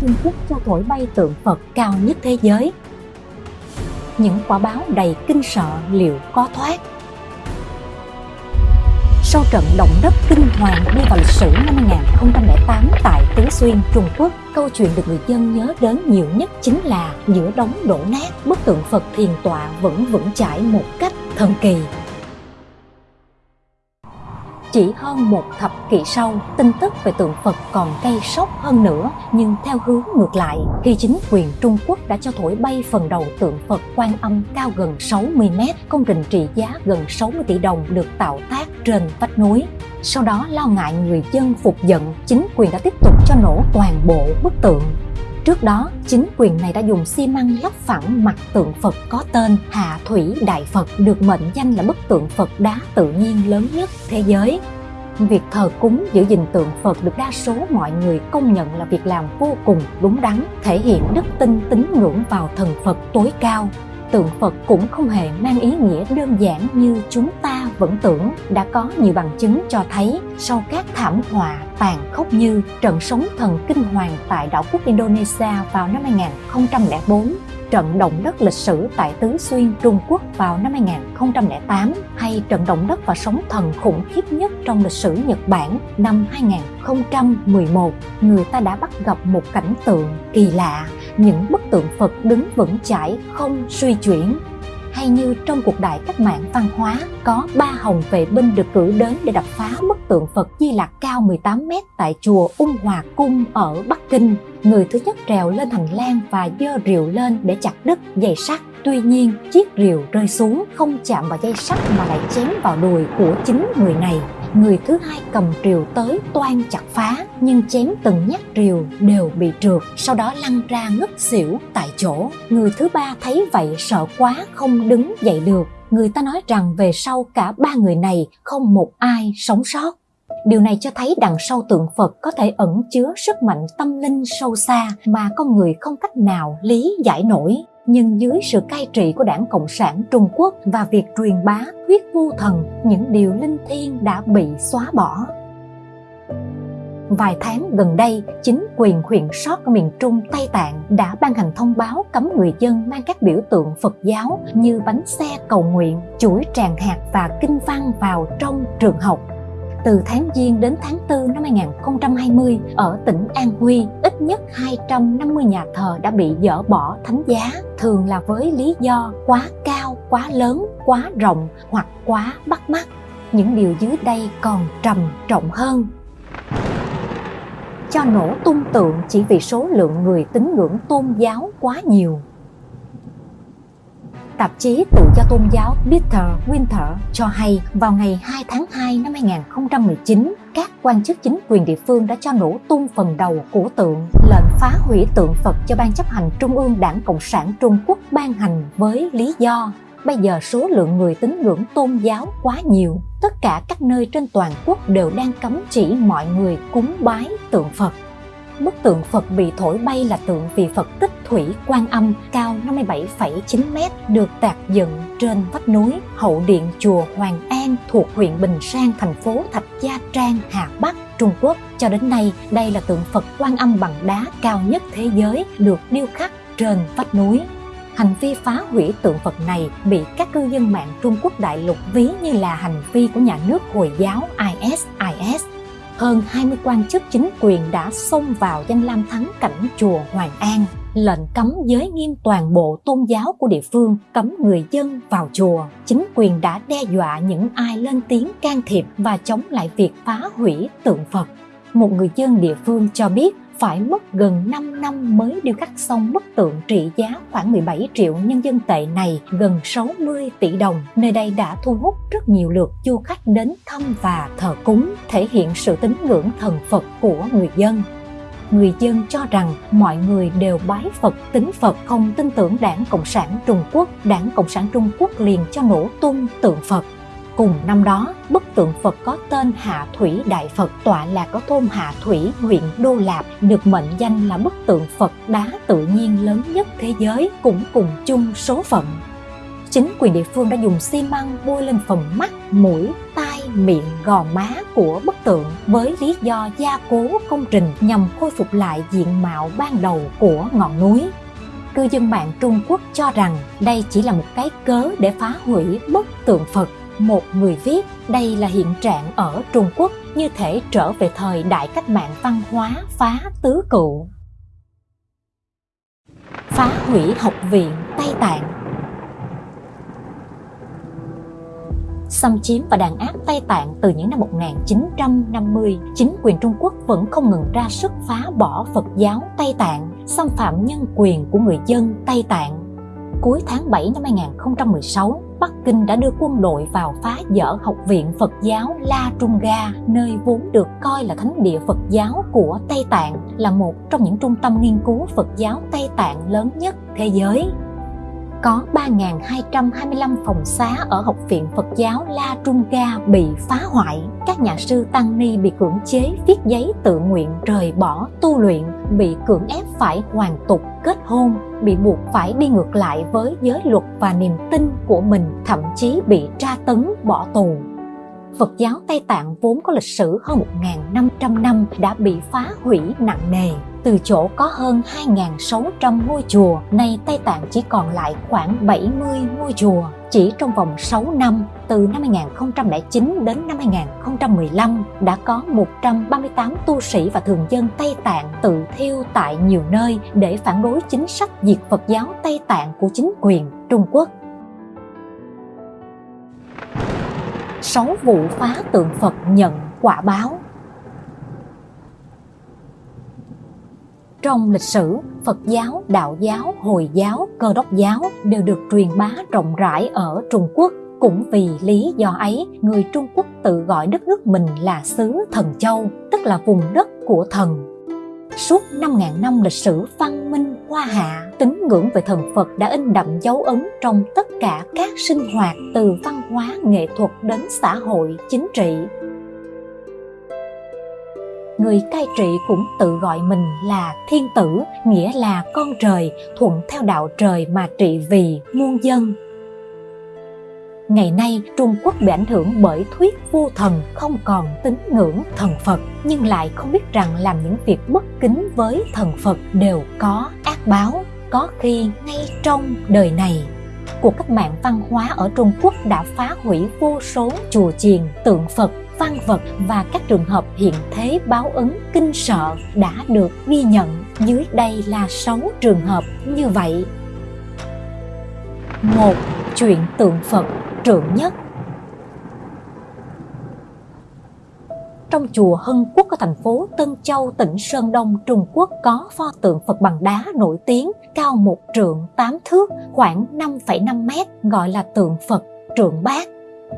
Trung Quốc cho thổi bay tượng Phật cao nhất thế giới. Những quả báo đầy kinh sợ liệu có thoát? Sau trận động đất kinh hoàng đi vào lịch sử năm 2008 tại Tứ Xuyên, Trung Quốc, câu chuyện được người dân nhớ đến nhiều nhất chính là giữa đống đổ nát, bức tượng Phật thiền tọa vẫn vững chãi một cách thần kỳ chỉ hơn một thập kỷ sau, tin tức về tượng Phật còn gây sốc hơn nữa, nhưng theo hướng ngược lại, khi chính quyền Trung Quốc đã cho thổi bay phần đầu tượng Phật quan âm cao gần 60 mét, công trình trị giá gần 60 tỷ đồng được tạo tác trên vách núi. Sau đó lo ngại người dân phục giận, chính quyền đã tiếp tục cho nổ toàn bộ bức tượng Trước đó, chính quyền này đã dùng xi măng lắp phẳng mặt tượng Phật có tên Hạ Thủy Đại Phật được mệnh danh là bức tượng Phật đá tự nhiên lớn nhất thế giới. Việc thờ cúng giữ gìn tượng Phật được đa số mọi người công nhận là việc làm vô cùng đúng đắn, thể hiện đức tin tín ngưỡng vào thần Phật tối cao tượng Phật cũng không hề mang ý nghĩa đơn giản như chúng ta vẫn tưởng đã có nhiều bằng chứng cho thấy sau các thảm họa tàn khốc như trận sóng thần kinh hoàng tại đảo quốc Indonesia vào năm 2004 trận động đất lịch sử tại Tứ Xuyên, Trung Quốc vào năm 2008 hay trận động đất và sóng thần khủng khiếp nhất trong lịch sử Nhật Bản năm 2011, người ta đã bắt gặp một cảnh tượng kỳ lạ, những bức tượng Phật đứng vững chãi không suy chuyển hay như trong cuộc đại cách mạng văn hóa có ba hồng vệ binh được cử đến để đập phá bức tượng Phật Di Lặc cao 18 mét tại chùa Ung Hòa Cung ở Bắc Kinh. Người thứ nhất trèo lên hành lang và giơ rìu lên để chặt đứt dây sắt. Tuy nhiên, chiếc rìu rơi xuống không chạm vào dây sắt mà lại chém vào đùi của chính người này người thứ hai cầm rìu tới toan chặt phá, nhưng chém từng nhát rìu đều bị trượt, sau đó lăn ra ngất xỉu tại chỗ. Người thứ ba thấy vậy sợ quá, không đứng dậy được. Người ta nói rằng về sau cả ba người này không một ai sống sót. Điều này cho thấy đằng sau tượng Phật có thể ẩn chứa sức mạnh tâm linh sâu xa, mà con người không cách nào lý giải nổi nhưng dưới sự cai trị của đảng Cộng sản Trung Quốc và việc truyền bá thuyết vô thần, những điều linh thiêng đã bị xóa bỏ. Vài tháng gần đây, chính quyền huyện sót ở miền Trung Tây Tạng đã ban hành thông báo cấm người dân mang các biểu tượng Phật giáo như bánh xe cầu nguyện, chuỗi tràng hạt và kinh văn vào trong trường học từ tháng Giêng đến tháng 4 năm 2020 ở tỉnh An Huy, ít nhất 250 nhà thờ đã bị dỡ bỏ thánh giá, thường là với lý do quá cao, quá lớn, quá rộng hoặc quá bắt mắt. Những điều dưới đây còn trầm trọng hơn. Cho nổ tung tượng chỉ vì số lượng người tín ngưỡng tôn giáo quá nhiều Tạp chí tự do tôn giáo Peter Winter cho hay vào ngày 2 tháng 2 năm 2019, các quan chức chính quyền địa phương đã cho nổ tung phần đầu của tượng lệnh phá hủy tượng Phật cho Ban chấp hành Trung ương Đảng Cộng sản Trung Quốc ban hành với lý do bây giờ số lượng người tín ngưỡng tôn giáo quá nhiều. Tất cả các nơi trên toàn quốc đều đang cấm chỉ mọi người cúng bái tượng Phật bức tượng Phật bị thổi bay là tượng vị Phật tích thủy quan âm cao 57,9 m được tạc dựng trên vách núi hậu điện chùa Hoàng An thuộc huyện Bình Sang, thành phố Thạch Gia Trang, Hà Bắc, Trung Quốc. Cho đến nay, đây là tượng Phật quan âm bằng đá cao nhất thế giới được điêu khắc trên vách núi. Hành vi phá hủy tượng Phật này bị các cư dân mạng Trung Quốc đại lục ví như là hành vi của nhà nước Hồi giáo IS. IS hơn 20 quan chức chính quyền đã xông vào danh lam thắng cảnh chùa Hoàng An, lệnh cấm giới nghiêm toàn bộ tôn giáo của địa phương, cấm người dân vào chùa. Chính quyền đã đe dọa những ai lên tiếng can thiệp và chống lại việc phá hủy tượng Phật. Một người dân địa phương cho biết phải mất gần 5 năm mới điêu khắc xong bức tượng trị giá khoảng 17 triệu nhân dân tệ này gần 60 tỷ đồng. Nơi đây đã thu hút rất nhiều lượt du khách đến thăm và thờ cúng, thể hiện sự tín ngưỡng thần Phật của người dân người dân cho rằng mọi người đều bái Phật tính Phật không tin tưởng đảng Cộng sản Trung Quốc. Đảng Cộng sản Trung Quốc liền cho nổ tung tượng Phật. Cùng năm đó, bức tượng Phật có tên Hạ Thủy Đại Phật tọa lạc ở thôn Hạ Thủy, huyện Đô Lạp, được mệnh danh là bức tượng Phật đá tự nhiên lớn nhất thế giới, cũng cùng chung số phận. Chính quyền địa phương đã dùng xi măng bôi lên phần mắt, mũi, tai miệng gò má của bức tượng với lý do gia cố công trình nhằm khôi phục lại diện mạo ban đầu của ngọn núi. Cư dân mạng Trung Quốc cho rằng đây chỉ là một cái cớ để phá hủy bức tượng Phật. Một người viết, đây là hiện trạng ở Trung Quốc, như thể trở về thời đại cách mạng văn hóa phá tứ cựu. Phá hủy học viện Tây Tạng xâm chiếm và đàn áp Tây Tạng từ những năm 1950, chính quyền Trung Quốc vẫn không ngừng ra sức phá bỏ Phật giáo Tây Tạng, xâm phạm nhân quyền của người dân Tây Tạng. Cuối tháng 7 năm 2016, Bắc Kinh đã đưa quân đội vào phá dỡ Học viện Phật giáo La Trung Ga, nơi vốn được coi là thánh địa Phật giáo của Tây Tạng, là một trong những trung tâm nghiên cứu Phật giáo Tây Tạng lớn nhất thế giới có 3.225 phòng xá ở Học viện Phật giáo La Trung Ga bị phá hoại. Các nhà sư Tăng Ni bị cưỡng chế viết giấy tự nguyện rời bỏ tu luyện, bị cưỡng ép phải hoàn tục kết hôn, bị buộc phải đi ngược lại với giới luật và niềm tin của mình, thậm chí bị tra tấn bỏ tù. Phật giáo Tây Tạng vốn có lịch sử hơn 1.500 năm đã bị phá hủy nặng nề. Từ chỗ có hơn 2.600 ngôi chùa, nay Tây Tạng chỉ còn lại khoảng 70 ngôi chùa. Chỉ trong vòng 6 năm, từ năm 2009 đến năm 2015, đã có 138 tu sĩ và thường dân Tây Tạng tự thiêu tại nhiều nơi để phản đối chính sách diệt Phật giáo Tây Tạng của chính quyền Trung Quốc. 6 vụ phá tượng Phật nhận quả báo. Trong lịch sử, Phật giáo, Đạo giáo, Hồi giáo, Cơ đốc giáo đều được truyền bá rộng rãi ở Trung Quốc. Cũng vì lý do ấy, người Trung Quốc tự gọi đất nước mình là xứ Thần Châu, tức là vùng đất của thần Suốt 5.000 năm lịch sử văn minh hoa hạ, tín ngưỡng về thần Phật đã in đậm dấu ấn trong tất cả các sinh hoạt từ văn hóa, nghệ thuật đến xã hội, chính trị. Người cai trị cũng tự gọi mình là thiên tử, nghĩa là con trời, thuận theo đạo trời mà trị vì muôn dân, Ngày nay, Trung Quốc bị ảnh hưởng bởi thuyết vô thần không còn tín ngưỡng thần Phật, nhưng lại không biết rằng làm những việc bất kính với thần Phật đều có ác báo, có khi ngay trong đời này. Cuộc cách mạng văn hóa ở Trung Quốc đã phá hủy vô số chùa chiền, tượng Phật, văn vật và các trường hợp hiện thế báo ứng kinh sợ đã được ghi nhận. Dưới đây là 6 trường hợp như vậy. một Chuyện tượng Phật trượng nhất trong chùa Hân Quốc ở thành phố Tân Châu, tỉnh Sơn Đông, Trung Quốc có pho tượng Phật bằng đá nổi tiếng cao một trượng tám thước, khoảng 5,5 mét, gọi là tượng Phật trượng bát.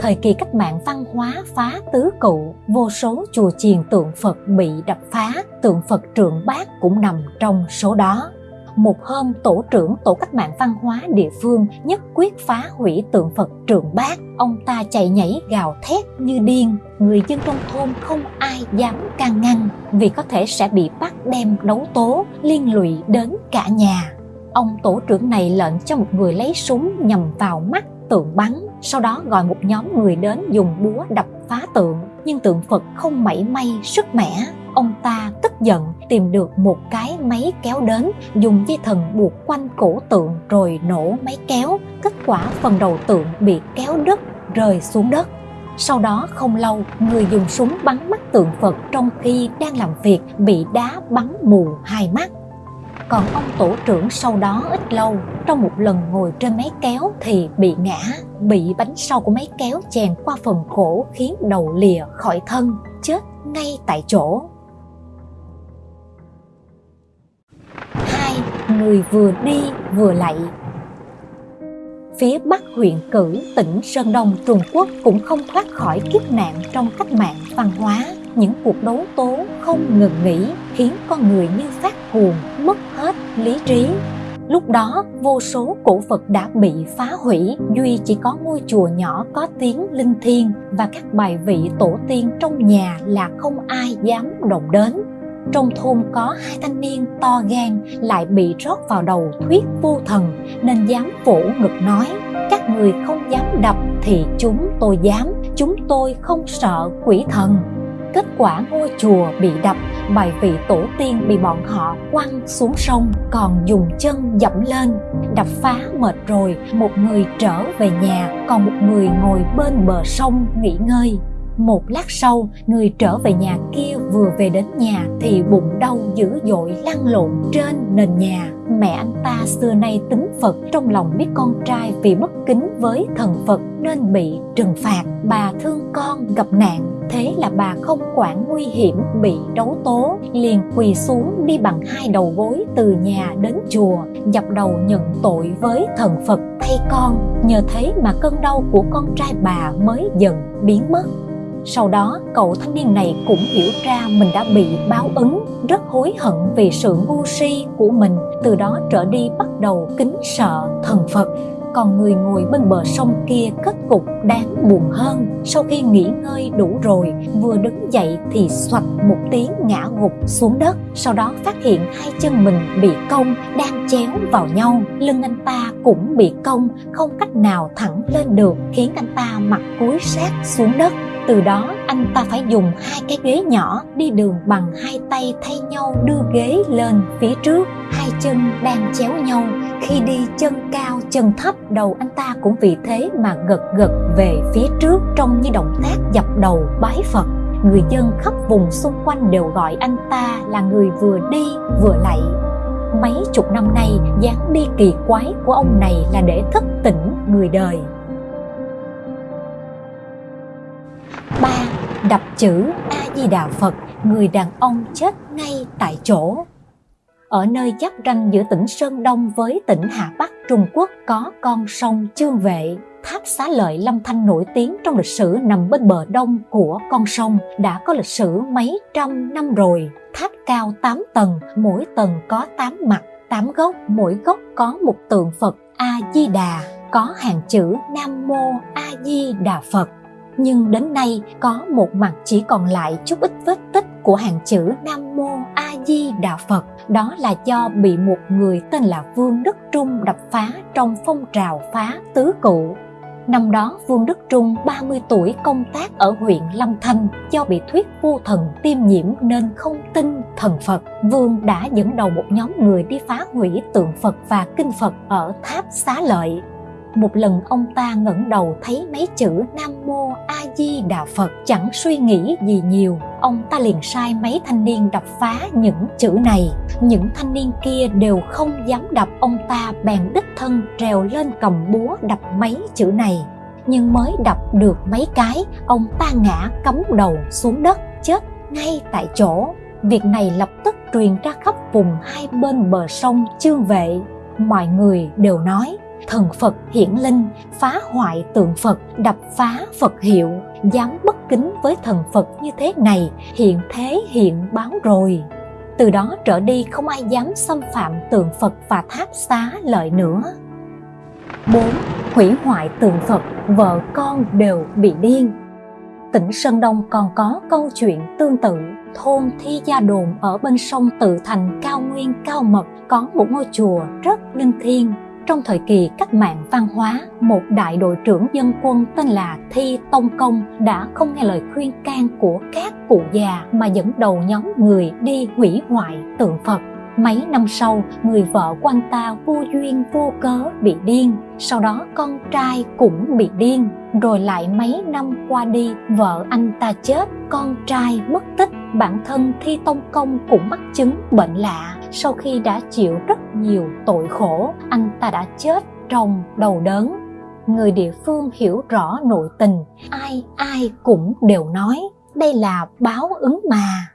Thời kỳ cách mạng văn hóa phá tứ cụ, vô số chùa chiền tượng Phật bị đập phá, tượng Phật trượng bát cũng nằm trong số đó một hôm tổ trưởng tổ cách mạng văn hóa địa phương nhất quyết phá hủy tượng Phật trượng bát. Ông ta chạy nhảy gào thét như điên. Người dân trong thôn không ai dám can ngăn vì có thể sẽ bị bắt đem đấu tố liên lụy đến cả nhà. Ông tổ trưởng này lệnh cho một người lấy súng nhằm vào mắt tượng bắn sau đó gọi một nhóm người đến dùng búa đập phá tượng. Nhưng tượng Phật không mảy may sức mẻ. Ông ta tức giận, tìm được một cái máy kéo đến, dùng dây thần buộc quanh cổ tượng rồi nổ máy kéo. Kết quả phần đầu tượng bị kéo đứt, rơi xuống đất. Sau đó không lâu, người dùng súng bắn mắt tượng phật trong khi đang làm việc bị đá bắn mù hai mắt còn ông tổ trưởng sau đó ít lâu, trong một lần ngồi trên máy kéo thì bị ngã, bị bánh sau của máy kéo chèn qua phần cổ khiến đầu lìa khỏi thân, chết ngay tại chỗ. Hai, người vừa đi vừa lạy phía bắc huyện cử tỉnh sơn đông, trung quốc cũng không thoát khỏi kiếp nạn trong cách mạng văn hóa những cuộc đấu tố không ngừng nghỉ khiến con người như phát cuồng, mất hết lý trí. Lúc đó, vô số cổ vật đã bị phá hủy, duy chỉ có ngôi chùa nhỏ có tiếng linh thiêng và các bài vị tổ tiên trong nhà là không ai dám động đến. Trong thôn có hai thanh niên to gan lại bị rót vào đầu thuyết vô thần, nên dám vỗ ngực nói, các người không dám đập thì chúng tôi dám, chúng tôi không sợ quỷ thần kết quả ngôi chùa bị đập, bài vị tổ tiên bị bọn họ quăng xuống sông, còn dùng chân dẫm lên. Đập phá mệt rồi, một người trở về nhà, còn một người ngồi bên bờ sông nghỉ ngơi một lát sau, người trở về nhà kia vừa về đến nhà thì bụng đau dữ dội lăn lộn trên nền nhà. Mẹ anh ta xưa nay tính phật, trong lòng biết con trai vì bất kính với thần phật nên bị trừng phạt. Bà thương con gặp nạn, thế là bà không quản nguy hiểm, bị đấu tố, liền quỳ xuống đi bằng hai đầu gối từ nhà đến chùa, dập đầu nhận tội với thần phật. Thay con, nhờ thế mà cơn đau của con trai bà mới dần biến mất sau đó, cậu thanh niên này cũng hiểu ra mình đã bị báo ứng, rất hối hận vì sự ngu si của mình, từ đó trở đi bắt đầu kính sợ thần phật. Còn người ngồi bên bờ sông kia kết cục đáng buồn hơn. Sau khi nghỉ ngơi đủ rồi, vừa đứng dậy thì xoạch một tiếng ngã gục xuống đất. Sau đó phát hiện hai chân mình bị cong, đang chéo vào nhau. Lưng anh ta cũng bị cong, không cách nào thẳng lên được, khiến anh ta mặt cúi sát xuống đất từ đó, anh ta phải dùng hai cái ghế nhỏ đi đường bằng hai tay thay nhau đưa ghế lên phía trước. Hai chân đang chéo nhau. Khi đi chân cao, chân thấp, đầu anh ta cũng vì thế mà gật gật về phía trước trông như động tác dập đầu bái phật. Người dân khắp vùng xung quanh đều gọi anh ta là người vừa đi, vừa lạy mấy chục năm nay, dáng đi kỳ quái của ông này là để thức tỉnh người đời. 3. Đập chữ A-di-đà Phật, người đàn ông chết ngay tại chỗ. Ở nơi giáp ranh giữa tỉnh Sơn Đông với tỉnh Hà Bắc Trung Quốc có con sông Chương Vệ. Tháp xá lợi Lâm Thanh nổi tiếng trong lịch sử nằm bên bờ đông của con sông đã có lịch sử mấy trăm năm rồi. Tháp cao 8 tầng, mỗi tầng có 8 mặt, 8 góc, mỗi góc có một tượng Phật A-di-đà, có hàng chữ Nam Mô A-di-đà Phật nhưng đến nay có một mặt chỉ còn lại chút ít vết tích của hàng chữ Nam Mô A Di Đà Phật. Đó là do bị một người tên là Vương Đức Trung đập phá trong phong trào phá tứ cụ. Năm đó, Vương Đức Trung 30 tuổi công tác ở huyện long Thanh do bị thuyết vô thần tiêm nhiễm nên không tin thần Phật. Vương đã dẫn đầu một nhóm người đi phá hủy tượng Phật và kinh Phật ở tháp xá lợi một lần ông ta ngẩng đầu thấy mấy chữ nam mô a di đà phật chẳng suy nghĩ gì nhiều. Ông ta liền sai mấy thanh niên đập phá những chữ này. Những thanh niên kia đều không dám đập. Ông ta bèn đích thân trèo lên cầm búa đập mấy chữ này. Nhưng mới đập được mấy cái, ông ta ngã cắm đầu xuống đất, chết ngay tại chỗ. Việc này lập tức truyền ra khắp vùng hai bên bờ sông chương vệ. Mọi người đều nói thần Phật hiển linh, phá hoại tượng Phật, đập phá Phật hiệu, dám bất kính với thần Phật như thế này, hiện thế hiện báo rồi. Từ đó trở đi không ai dám xâm phạm tượng Phật và tháp xá lợi nữa. 4. Hủy hoại tượng Phật, vợ con đều bị điên. Tỉnh Sơn Đông còn có câu chuyện tương tự thôn Thi Gia Đồn ở bên sông Tự Thành Cao Nguyên Cao Mật có một ngôi chùa rất linh thiêng trong thời kỳ cách mạng văn hóa, một đại đội trưởng dân quân tên là Thi Tông Công đã không nghe lời khuyên can của các cụ già mà dẫn đầu nhóm người đi hủy hoại tượng Phật. Mấy năm sau, người vợ của anh ta vô duyên vô cớ bị điên, sau đó con trai cũng bị điên, rồi lại mấy năm qua đi, vợ anh ta chết, con trai mất tích, bản thân Thi Tông Công cũng mắc chứng bệnh lạ sau khi đã chịu rất nhiều tội khổ anh ta đã chết trong đầu đớn. Người địa phương hiểu rõ nội tình ai ai cũng đều nói đây là báo ứng mà.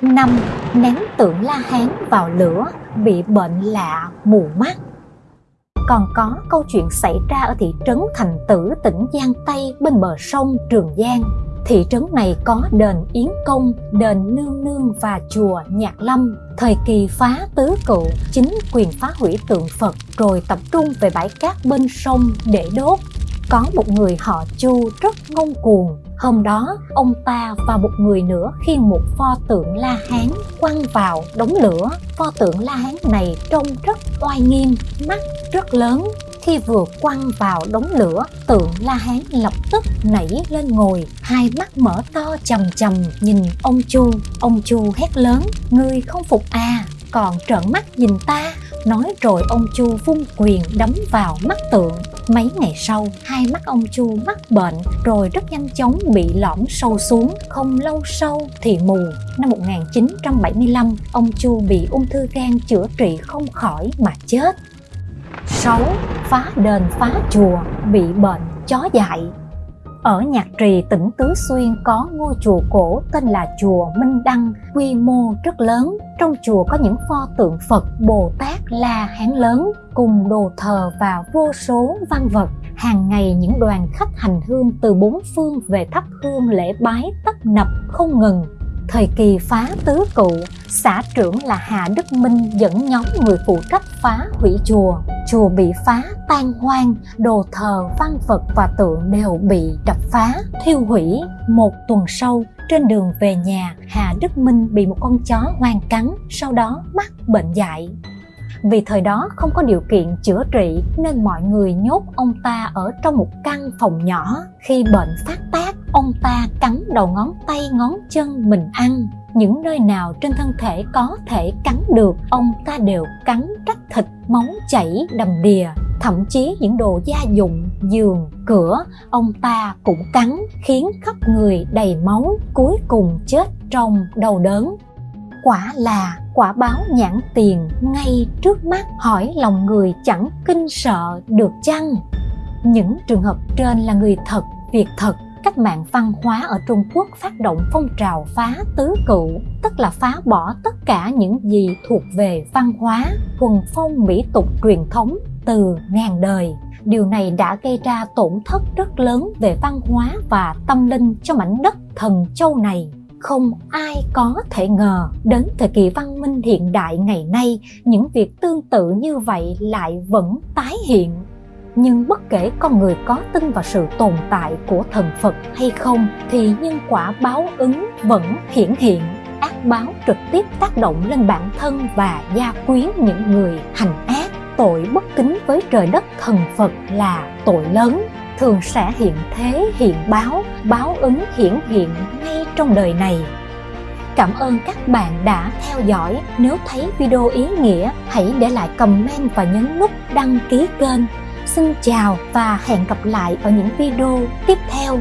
Năm ném tượng la hán vào lửa bị bệnh lạ mù mắt. Còn có câu chuyện xảy ra ở thị trấn Thành Tử, tỉnh Giang Tây bên bờ sông Trường Giang thị trấn này có đền Yến Công, đền Nương Nương và chùa Nhạc Lâm. Thời kỳ phá tứ cựu, chính quyền phá hủy tượng Phật rồi tập trung về bãi cát bên sông để đốt. Có một người họ Chu rất ngông cuồng. Hôm đó, ông ta và một người nữa khiêng một pho tượng La Hán quăng vào đống lửa. Pho tượng La Hán này trông rất oai nghiêm, mắt rất lớn, khi vừa quăng vào đống lửa, tượng la hán lập tức nảy lên ngồi, hai mắt mở to chầm chầm nhìn ông chu. Ông chu hét lớn, ngươi không phục à còn trợn mắt nhìn ta. Nói rồi ông chu vung quyền đấm vào mắt tượng. Mấy ngày sau, hai mắt ông chu mắc bệnh, rồi rất nhanh chóng bị lõm sâu xuống. Không lâu sau thì mù, năm 1975 ông chu bị ung thư gan chữa trị không khỏi mà chết. 6. Phá đền phá chùa bị bệnh chó dại ở Nhạc Trì, tỉnh Tứ Xuyên có ngôi chùa cổ tên là chùa Minh Đăng, quy mô rất lớn. Trong chùa có những pho tượng Phật, Bồ Tát, La Hán lớn, cùng đồ thờ và vô số văn vật. Hàng ngày những đoàn khách hành hương từ bốn phương về thắp hương lễ bái tấp nập không ngừng Thời kỳ phá tứ cụ, xã trưởng là Hà Đức Minh dẫn nhóm người phụ trách phá hủy chùa. Chùa bị phá tan hoang, đồ thờ, văn vật và tượng đều bị đập phá, thiêu hủy. Một tuần sau, trên đường về nhà, Hà Đức Minh bị một con chó hoang cắn, sau đó mắc bệnh dại. Vì thời đó không có điều kiện chữa trị nên mọi người nhốt ông ta ở trong một căn phòng nhỏ. Khi bệnh phát tác, ông ta cắn đầu ngón tay ngón chân mình ăn. Những nơi nào trên thân thể có thể cắn được, ông ta đều cắn cắt thịt, máu chảy đầm đìa. Thậm chí những đồ gia dụng, giường, cửa, ông ta cũng cắn khiến khắp người đầy máu, cuối cùng chết trong đau đớn quả là quả báo nhãn tiền ngay trước mắt hỏi lòng người chẳng kinh sợ được chăng những trường hợp trên là người thật việc thật cách mạng văn hóa ở Trung Quốc phát động phong trào phá tứ cựu, tức là phá bỏ tất cả những gì thuộc về văn hóa, thuần phong mỹ tục truyền thống từ ngàn đời. Điều này đã gây ra tổn thất rất lớn về văn hóa và tâm linh cho mảnh đất thần châu này không ai có thể ngờ đến thời kỳ văn minh hiện đại ngày nay những việc tương tự như vậy lại vẫn tái hiện nhưng bất kể con người có tin vào sự tồn tại của thần phật hay không thì nhân quả báo ứng vẫn hiển hiện ác báo trực tiếp tác động lên bản thân và gia quyến những người hành ác tội bất kính với trời đất thần phật là tội lớn thường sẽ hiện thế hiện báo báo ứng hiển hiện ngay trong đời này Cảm ơn các bạn đã theo dõi. Nếu thấy video ý nghĩa, hãy để lại comment và nhấn nút đăng ký kênh. Xin chào và hẹn gặp lại ở những video tiếp theo.